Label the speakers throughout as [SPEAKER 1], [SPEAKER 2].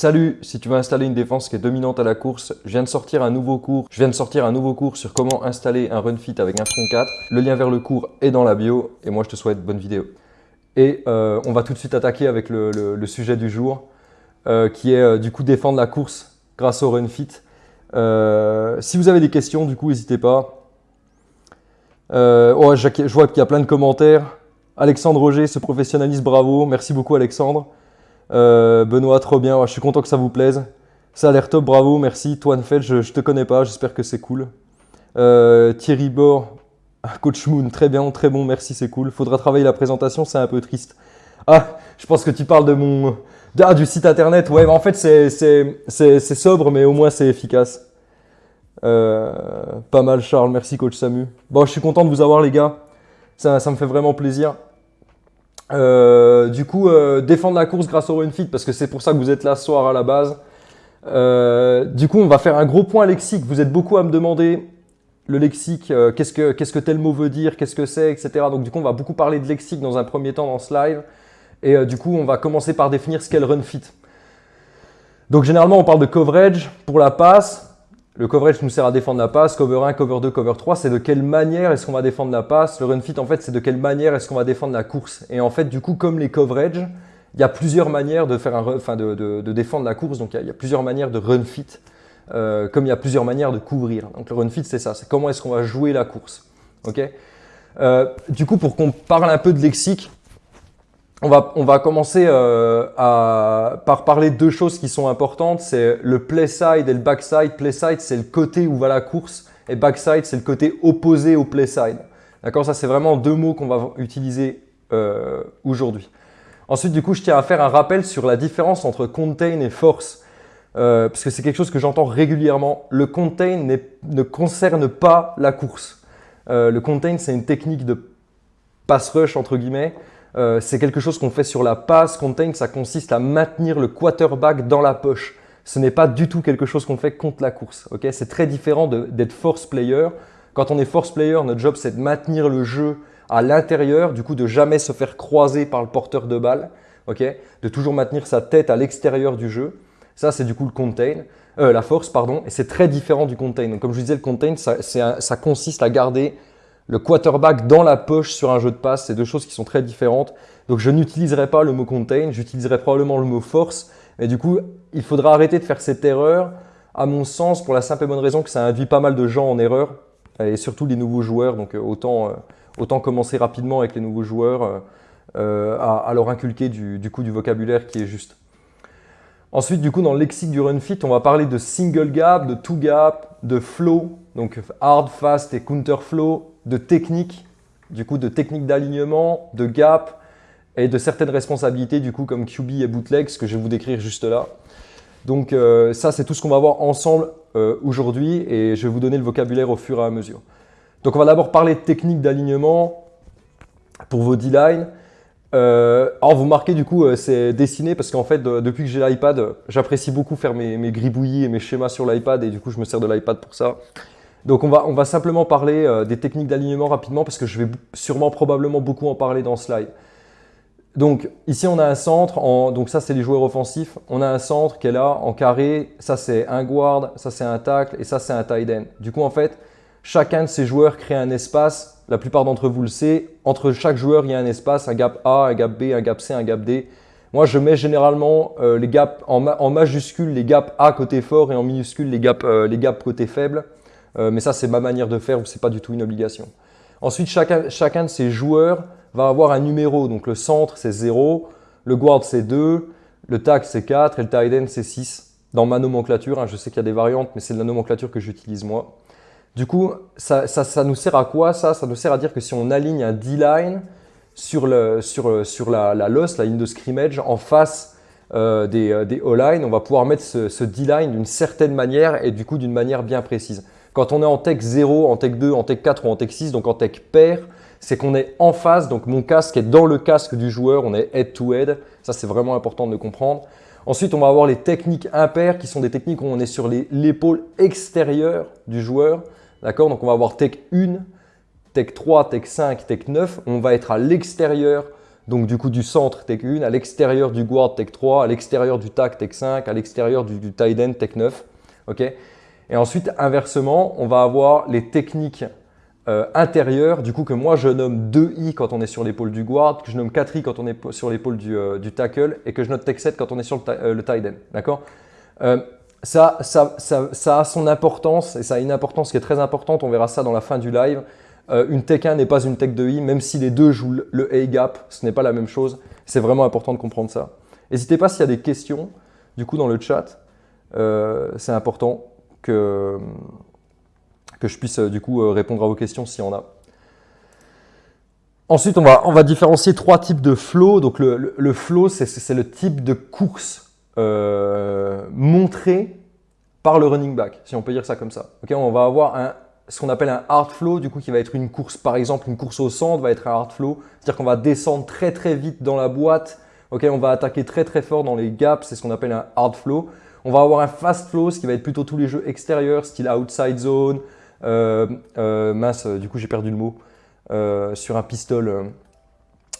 [SPEAKER 1] Salut, si tu veux installer une défense qui est dominante à la course, je viens de sortir un nouveau cours. Je viens de sortir un nouveau cours sur comment installer un run fit avec un front 4. Le lien vers le cours est dans la bio et moi je te souhaite bonne vidéo. Et euh, on va tout de suite attaquer avec le, sujet du jour euh, qui est euh, du coup défendre la course grâce au run fit. si vous avez des questions, du coup, n'hésitez pas. Oh, je vois qu'il y a plein de commentaires. Alexandre Roger, ce professionnaliste, bravo. Merci beaucoup Alexandre. Euh, Benoît, trop bien. je suis content que ça vous plaise. Ça a l'air top, bravo, merci. Toi, Feld, je, ne te connais pas, j'espère que c'est cool. Euh, Thierry Bor, Coach Moon, très bien, très bon, merci, c'est cool. Faudra travailler la présentation, c'est un peu triste. Ah, je pense que tu parles de mon... Ah, du site internet, ouais, en fait, c'est sobre, mais au moins c'est efficace. Euh, pas mal, Charles, merci, Coach Samu. Bon, je suis content de vous avoir, les gars. Ça me fait vraiment plaisir. Euh, du coup, euh, défendre la course grâce au run fit, parce que c'est pour ça que vous êtes là ce soir à la base. Euh, du coup, on va faire un gros point lexique. Vous êtes beaucoup à me demander le lexique, qu'est-ce que qu'est-ce que tel mot veut dire, qu'est-ce que c'est, etc. Donc du coup, on va beaucoup parler de lexique dans un premier temps dans ce live. Et du coup, on va commencer par définir ce qu'est le run fit. Donc généralement, on parle de coverage pour la passe. Le coverage nous sert à défendre la passe, cover 1, cover 2, cover 3, c'est de quelle manière est-ce qu'on va défendre la passe. Le run fit, en fait, c'est de quelle manière est-ce qu'on va défendre la course. Et en fait, du coup, comme les coverage, il y a plusieurs manières de, faire un, enfin de, défendre la course. Donc, il y, a, plusieurs manières de run fit, euh, comme il y a plusieurs manières de couvrir. Donc, le run fit, c'est ça. C'est comment est-ce qu'on va jouer la course. ok? Euh, du coup, pour qu'on parle un peu de lexique, on va, on va commencer euh, par parler de deux choses qui sont importantes. C'est le play side et le backside. Play side, c'est le côté où va la course. Et backside, c'est le côté opposé au play side. D'accord? Ça, c'est vraiment deux mots qu'on va utiliser euh, aujourd'hui. Ensuite, du coup, je tiens à faire un rappel sur la différence entre contain et force. Euh, parce que c'est quelque chose que j'entends régulièrement. Le contain ne concerne pas la course. le contain, c'est une technique de pass rush, entre guillemets, euh, c'est quelque chose qu'on fait sur la passe. Contain, ça consiste à maintenir le quarterback dans la poche. Ce n'est pas du tout quelque chose qu'on fait contre la course. c'est très différent d'être force player. Quand on est force player, notre job c'est de maintenir le jeu à l'intérieur, du coup de jamais se faire croiser par le porteur de balle, de toujours maintenir sa tête à l'extérieur du jeu. Ça, c'est du coup le contain, euh, la force, pardon, et c'est très différent du contain. Comme je vous disais, le contain, ça consiste à garder le quarterback dans la poche sur un jeu de passe, c'est deux choses qui sont très différentes. Donc je n'utiliserai pas le mot contain, j'utiliserai probablement le mot force. Mais du coup, il faudra arrêter de faire cette erreur, à mon sens, pour la simple et bonne raison que ça induit pas mal de gens en erreur, et surtout les nouveaux joueurs. Donc euh, autant, euh, autant commencer rapidement avec les nouveaux joueurs euh, à, leur inculquer du, du coup du vocabulaire qui est juste. Ensuite, du coup, dans le lexique du run fit, on va parler de single gap, de two gap, de flow, donc hard, fast et counter flow, de technique, du coup de technique d'alignement, de gap et de certaines responsabilités du coup comme QB et bootleg, ce que je vais vous décrire juste là. Donc euh, ça c'est tout ce qu'on va voir ensemble euh, aujourd'hui et je vais vous donner le vocabulaire au fur et à mesure. Donc on va d'abord parler de technique d'alignement pour vos D-line. Euh, alors vous marquez du coup c'est dessiné parce qu'en fait depuis que j'ai l'iPad j'apprécie beaucoup faire mes, mes gribouillis et mes schémas sur l'iPad et du coup je me sers de l'iPad pour ça. Donc on va, on va simplement parler euh, des techniques d'alignement rapidement parce que je vais sûrement probablement beaucoup en parler dans ce slide. Donc ici on a un centre, donc ça c'est les joueurs offensifs, on a un centre qui est là en carré, ça c'est un guard, ça c'est un tackle et ça c'est un tight end. Du coup en fait, chacun de ces joueurs crée un espace, la plupart d'entre vous le savez, entre chaque joueur il y a un espace, un gap A, un gap B, un gap C, un gap D. Moi je mets généralement euh, les gaps en, en, majuscule les gaps A côté fort et en minuscule les gaps, euh, les gaps côté faible. Euh, mais ça, c'est ma manière de faire, ce n'est pas du tout une obligation. Ensuite, chacun, de ces joueurs va avoir un numéro. Donc le centre, c'est 0, le guard, c'est 2, le tac, c'est 4 et le tight end, c'est 6. Dans ma nomenclature, hein, je sais qu'il y a des variantes, mais c'est la nomenclature que j'utilise moi. Du coup, ça, nous sert à quoi ça? Ça nous sert à dire que si on aligne un D-line sur, sur la, la loss, la ligne de scrimmage, en face euh, des, euh, O-line, on va pouvoir mettre ce D-line d'une certaine manière et du coup d'une manière bien précise. Quand on est en tech 0, en tech 2, en tech 4 ou en tech 6, donc en tech pair, c'est qu'on est en face, donc mon casque est dans le casque du joueur, on est head to head, ça c'est vraiment important de le comprendre. Ensuite, on va avoir les techniques impaires qui sont des techniques où on est sur l'épaule extérieure du joueur. D'accord? Donc on va avoir tech 1, tech 3, tech 5, tech 9. On va être à l'extérieur Donc du coup du centre, tech 1, à l'extérieur du guard, tech 3, à l'extérieur du tac, tech 5, à l'extérieur du, du tight end, tech 9. ok? Et ensuite, inversement, on va avoir les techniques euh, intérieures, du coup que moi je nomme 2i quand on est sur l'épaule du guard, que je nomme 4i quand on est sur l'épaule du, euh, du, tackle et que je note tech 7 quand on est sur le, euh, le tight end. D'accord? Ça, ça, a son importance et ça a une importance qui est très importante, on verra ça dans la fin du live. une tech 1 n'est pas une tech 2i, même si les deux jouent le A-gap, ce n'est pas la même chose. C'est vraiment important de comprendre ça. N'hésitez pas s'il y a des questions, du coup dans le chat, c'est important que, je puisse du coup répondre à vos questions s'il y en a. Ensuite, on va, on va différencier trois types de flow. Donc le, le, flow, c'est le type de course euh, montré par le running back, si on peut dire ça comme ça. On va avoir un, ce qu'on appelle un hard flow, du coup, qui va être une course, par exemple, une course au centre va être un hard flow. C'est-à-dire qu'on va descendre très très vite dans la boîte. On va attaquer très très fort dans les gaps, c'est ce qu'on appelle un hard flow. On va avoir un fast flow, ce qui va être plutôt tous les jeux extérieurs, style outside zone, euh, euh, mince, euh, du coup j'ai perdu le mot, sur un pistol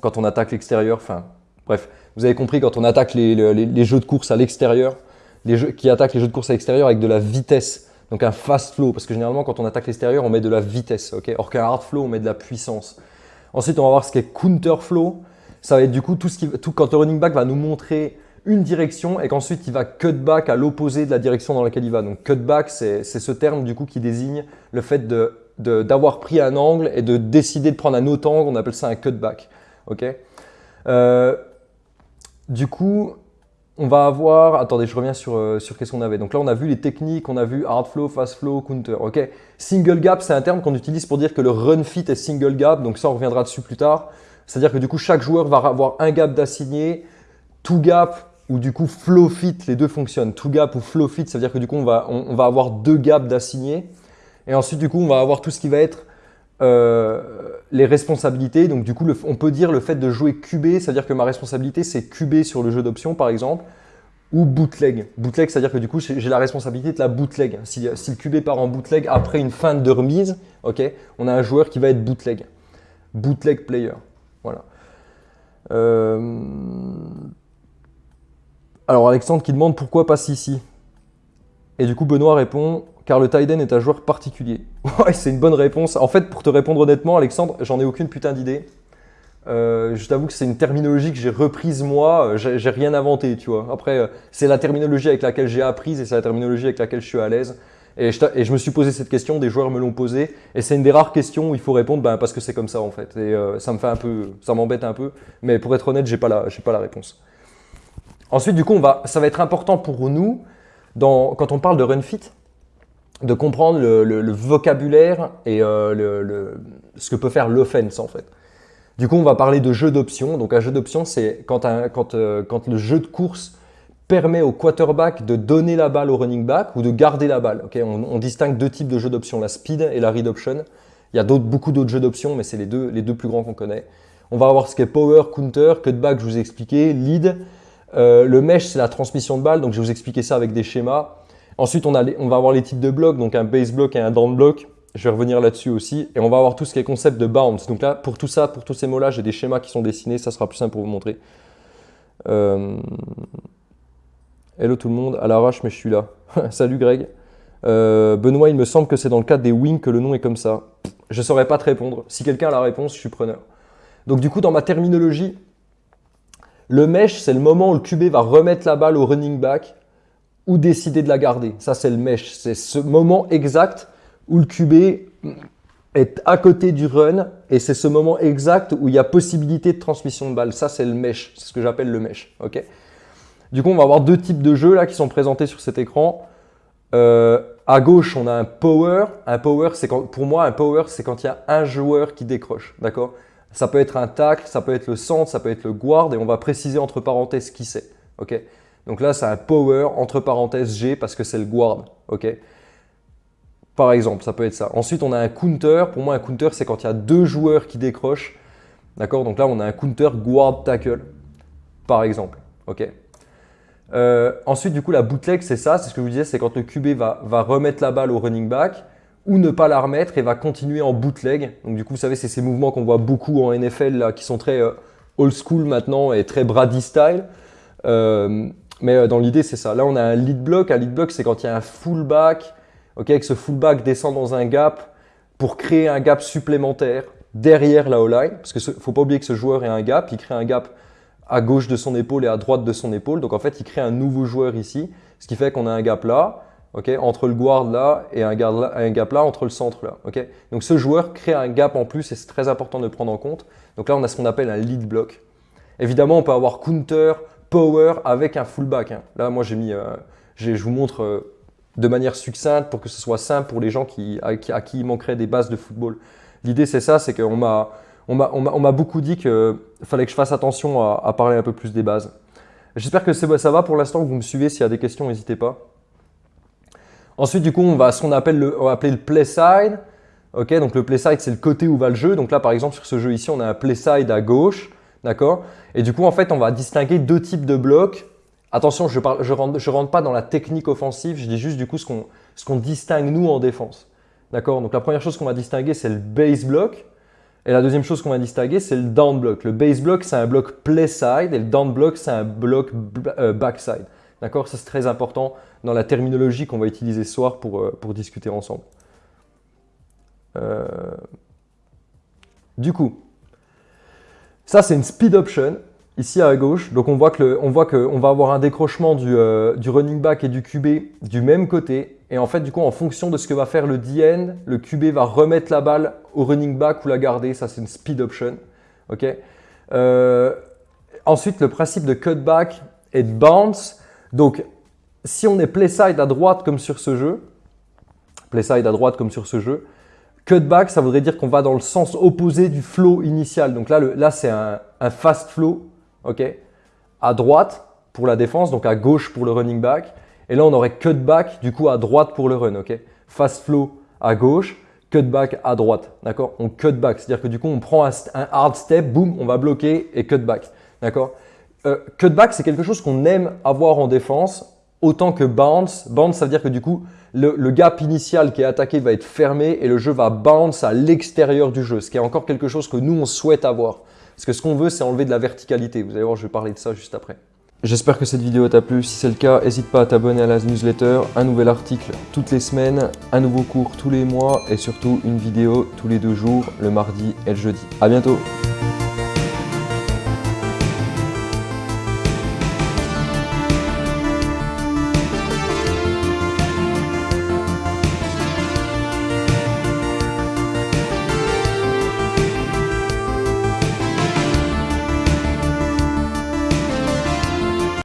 [SPEAKER 1] quand on attaque l'extérieur, enfin bref, vous avez compris quand on attaque les, jeux de course à l'extérieur, les jeux qui attaquent les jeux de course à l'extérieur avec de la vitesse, donc un fast flow, parce que généralement quand on attaque l'extérieur on met de la vitesse, ok? Or qu'un hard flow on met de la puissance. Ensuite on va voir ce qu'est counter flow, ça va être du coup tout ce qui, tout, quand le running back va nous montrer une direction et qu'ensuite il va cut back à l'opposé de la direction dans laquelle il va. Donc cut back, c'est ce terme du coup qui désigne le fait d'avoir pris un angle et de décider de prendre un autre angle, on appelle ça un cutback. Ok? Euh, du coup, on va avoir, attendez, je reviens sur, euh, sur qu'est-ce qu'on avait. Donc là, on a vu les techniques, on a vu hard flow, fast flow, counter. Ok, single gap, c'est un terme qu'on utilise pour dire que le run fit est single gap. Donc ça, on reviendra dessus plus tard. C'est-à-dire que du coup, chaque joueur va avoir un gap d'assigné. Two gap, ou du coup flow fit, les deux fonctionnent. Two gap ou flow fit, ça veut dire que du coup on va, on, va avoir deux gaps d'assignés. Et ensuite du coup on va avoir tout ce qui va être euh, les responsabilités. Donc du coup on peut dire le fait de jouer QB, c'est-à-dire que ma responsabilité c'est QB sur le jeu d'options par exemple. Ou bootleg. Bootleg, c'est-à-dire que du coup, j'ai la responsabilité de la bootleg. Si, si, le QB part en bootleg après une fin de remise, ok, on a un joueur qui va être bootleg. Bootleg player. Voilà. Euh, alors Alexandre qui demande pourquoi passe ici Et du coup Benoît répond car le Tiden est un joueur particulier. ouais, c'est une bonne réponse. En fait, pour te répondre honnêtement, Alexandre, j'en ai aucune putain d'idée. Euh, je t'avoue que c'est une terminologie que j'ai reprise moi, j'ai rien inventé, tu vois. Après, euh, c'est la terminologie avec laquelle j'ai appris et c'est la terminologie avec laquelle je suis à l'aise. Et je, me suis posé cette question, des joueurs me l'ont posée, et c'est une des rares questions où il faut répondre ben, parce que c'est comme ça en fait. Et euh, ça me fait un peu, ça m'embête un peu, mais pour être honnête, j'ai pas la, pas la réponse. Ensuite, du coup, ça va être important pour nous, quand on parle de run fit, de comprendre le, vocabulaire et euh, ce que peut faire l'offense en fait. Du coup, on va parler de jeu d'options. Donc un jeu d'options, c'est quand, euh, le jeu de course permet au quarterback de donner la balle au running back ou de garder la balle. On, distingue deux types de jeux d'options, la speed et la read option. Il y a beaucoup d'autres jeux d'options, mais c'est les deux, les deux plus grands qu'on connaît. On va avoir ce qu'est power, counter, cutback, je vous ai expliqué, lead. Euh, le mesh, c'est la transmission de balles, donc je vais vous expliquer ça avec des schémas. Ensuite, on, va avoir les types de blocs, donc un base block et un down block. Je vais revenir là-dessus aussi. Et on va avoir tout ce qui est concept de bounce. Donc là, pour tout ça, pour tous ces mots-là, j'ai des schémas qui sont dessinés. Ça sera plus simple pour vous montrer. Euh, hello tout le monde, à l'arrache, mais je suis là. Salut Greg. Euh, Benoît, il me semble que c'est dans le cadre des wings que le nom est comme ça. Je ne saurais pas te répondre. Si quelqu'un a la réponse, je suis preneur. Donc du coup, dans ma terminologie, le mesh, c'est le moment où le QB va remettre la balle au running back ou décider de la garder. Ça, c'est le mesh. C'est ce moment exact où le QB est à côté du run et c'est ce moment exact où il y a possibilité de transmission de balle. Ça, c'est le mesh. C'est ce que j'appelle le mesh. Ok? Du coup, on va avoir deux types de jeux là qui sont présentés sur cet écran. Euh, à gauche, on a un power. Un power, c'est pour moi, un power, c'est quand il y a un joueur qui décroche. D'accord? Ça peut être un tacle, ça peut être le centre, ça peut être le guard et on va préciser entre parenthèses qui c'est. ok? Donc là, c'est un power entre parenthèses G parce que c'est le guard. ok? Par exemple, ça peut être ça. Ensuite, on a un counter. Pour moi, un counter, c'est quand il y a deux joueurs qui décrochent. D'accord? Donc là, on a un counter guard tackle, par exemple. ok? Euh, ensuite, du coup, la bootleg, c'est ça. C'est ce que je vous disais, c'est quand le QB va remettre la balle au running back ou ne pas la remettre et va continuer en bootleg. Donc du coup, vous savez, c'est ces mouvements qu'on voit beaucoup en NFL là, qui sont très, euh, old school maintenant et très Brady style. Euh, mais dans l'idée, c'est ça. Là, on a un lead block. Un lead block, c'est quand il y a un fullback, ok, que ce fullback descend dans un gap pour créer un gap supplémentaire derrière la O-line. Parce qu'il ne faut pas oublier que ce joueur est un gap. Il crée un gap à gauche de son épaule et à droite de son épaule. Donc en fait, il crée un nouveau joueur ici, ce qui fait qu'on a un gap là, ok, entre le guard là et un, gap là entre le centre là. ok. Donc ce joueur crée un gap en plus et c'est très important de le prendre en compte. Donc là, on a ce qu'on appelle un lead block. Évidemment, on peut avoir counter, power avec un fullback. Hein. Là, moi, j'ai mis, euh, je vous montre euh, de manière succincte pour que ce soit simple pour les gens qui, à, qui, à il manquerait des bases de football. L'idée, c'est ça, c'est qu'on m'a on m'a beaucoup dit qu'il fallait que je fasse attention à, parler un peu plus des bases. J'espère que ça va pour l'instant, que vous me suivez. S'il y a des questions, n'hésitez pas. Ensuite, du coup, on va ce qu'on appelle le, appeler le play side. Ok, donc le play side, c'est le côté où va le jeu. Donc là, par exemple, sur ce jeu ici, on a un play side à gauche. D'accord? Et du coup, en fait, on va distinguer deux types de blocs. Attention, je ne je rentre, je pas dans la technique offensive. Je dis juste du coup ce qu'on distingue nous en défense. D'accord? Donc la première chose qu'on va distinguer, c'est le base block. Et la deuxième chose qu'on va distinguer, c'est le down block. Le base block, c'est un bloc play side et le down block, c'est un bloc euh, backside. D'accord? Ça, c'est très important dans la terminologie qu'on va utiliser ce soir pour, euh, pour discuter ensemble. Euh, du coup, ça, c'est une speed option ici à gauche. Donc, on voit qu'on va avoir un décrochement du, du running back et du QB du même côté et en fait, du coup, en fonction de ce que va faire le DN, le QB va remettre la balle au running back ou la garder. Ça, c'est une speed option. ok euh, ensuite, le principe de cutback et de bounce. Donc, si on est play side à droite comme sur ce jeu, play side à droite comme sur ce jeu, cutback, ça voudrait dire qu'on va dans le sens opposé du flow initial. Donc là, là c'est un, un, fast flow, ok à droite pour la défense, donc à gauche pour le running back. Et là, on aurait cutback du coup à droite pour le run. ok Fast flow à gauche, cutback à droite. D'accord On cutback, c'est-à-dire que du coup, on prend un, hard step, boum, on va bloquer et cutback. D'accord euh, Cutback, c'est quelque chose qu'on aime avoir en défense autant que bounce. Bounce, ça veut dire que du coup, le, gap initial qui est attaqué va être fermé et le jeu va bounce à l'extérieur du jeu, ce qui est encore quelque chose que nous, on souhaite avoir. Parce que ce qu'on veut, c'est enlever de la verticalité. Vous allez voir, je vais parler de ça juste après. J'espère que cette vidéo t'a plu. Si c'est le cas, n'hésite pas à t'abonner à la newsletter. Un nouvel article toutes les semaines, un nouveau cours tous les mois et surtout une vidéo tous les deux jours, le mardi et le jeudi. A bientôt